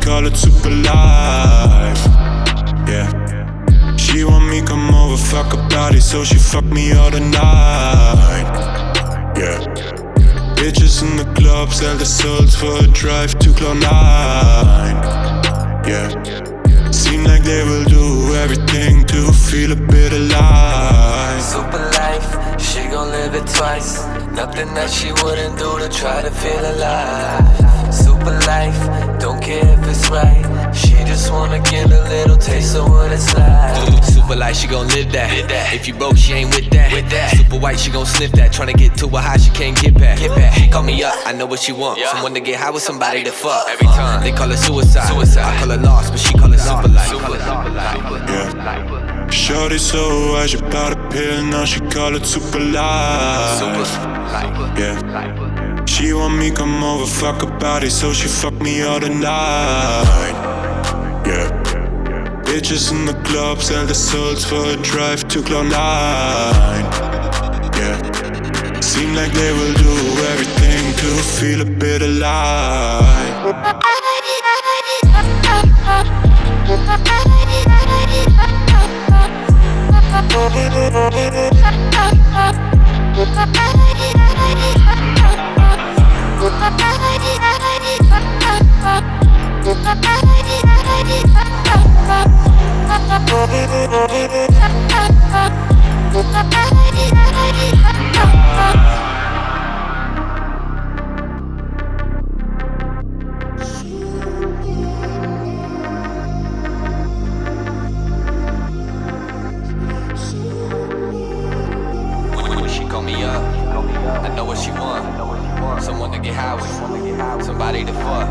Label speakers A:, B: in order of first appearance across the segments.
A: call it super life. Yeah. She want me come over, fuck her body, so she fuck me all the night. Yeah. Bitches in the club sell their souls for a drive to Cloud9. Yeah. Seem like they will do everything to feel a bit alive.
B: Super life, she gon' live it twice. Nothing that she wouldn't do to try to feel alive. Like.
C: Super light, she gon' live that. If you broke, she ain't with that. Super white, she gon' sniff that. Tryna get to a high, she can't get back. She call me up, I know what she want. Someone to get high with somebody to fuck. Every uh, time they call it suicide. I call it lost, but she call it super light.
A: Yeah. Shorty so high, she bought a pill, now she call it super life. Yeah. She want me come over, fuck her body, so she fuck me all the night. Yeah. Bitches in the club sell their souls for a drive to Cloud9. Yeah. Seem like they will do everything to feel a bit alive.
C: When With, somebody to fuck.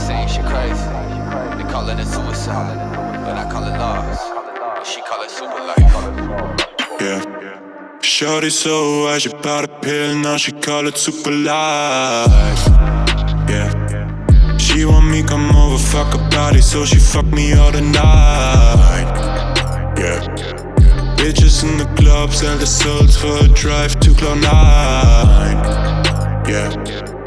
C: Saying she crazy, they callin' it a suicide, but I call it lost. She call it super life.
A: Yeah. Shorty so high, she bought a pill, now she call it super life. Yeah. She want me come over, fuck her body, so she fuck me all the night. Yeah. Bitches in the club sell their souls for a drive to Cloud9. Yeah.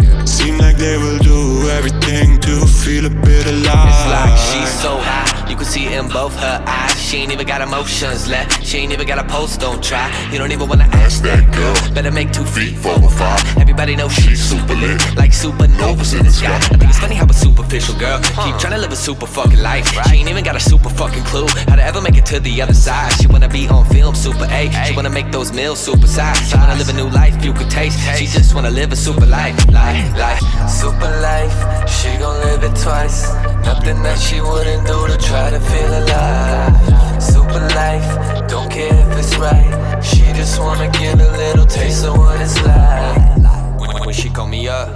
A: Like they will do everything to feel a bit alive.
C: It's like she's so high, you can see in both her eyes. She ain't even got emotions left. She ain't even got a pulse, don't try. You don't even wanna ask that girl. Better make two feet for a fall. Everybody knows she's super lit, like supernovas in the sky. I think it's funny how a superficial girl keep trying to live a super fucking life. She ain't even got a super fucking clue how to ever make it to the other side. She wanna be on film, super A. She wanna make those meals super size. She wanna live a new life you could taste. She just wanna live a super life, life, life.
B: Super life, she gon' live it twice. Nothing that she wouldn't do to try to feel alive. Super life, don't care if it's right. She just wanna get a little taste of what it's like.
C: When, when she call me up,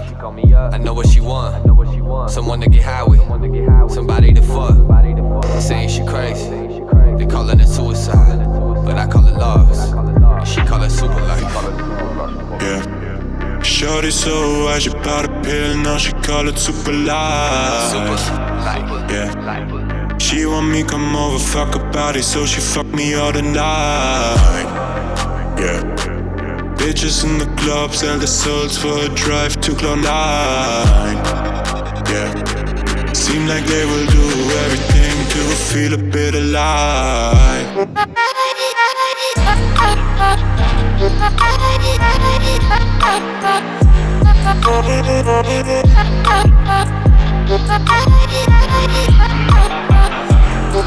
C: I know what she want. Someone to get high with, somebody to fuck. Saying she crazy, they callin' it suicide, but I call it lost. And she call it super life.
A: Yeah. Shorty so high, she bought a pill, now she call it super life.
C: life.
A: Yeah. She want me come over, fuck her body, so she fuck me all the night. Yeah. Bitches in the club sell their souls for a drive to Cloud9. Yeah. Seem like they will do everything to feel a bit alive.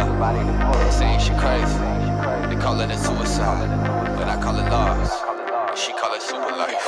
C: somebody. Saying she crazy, they call it a suicide, but I call it lost. She call it super life.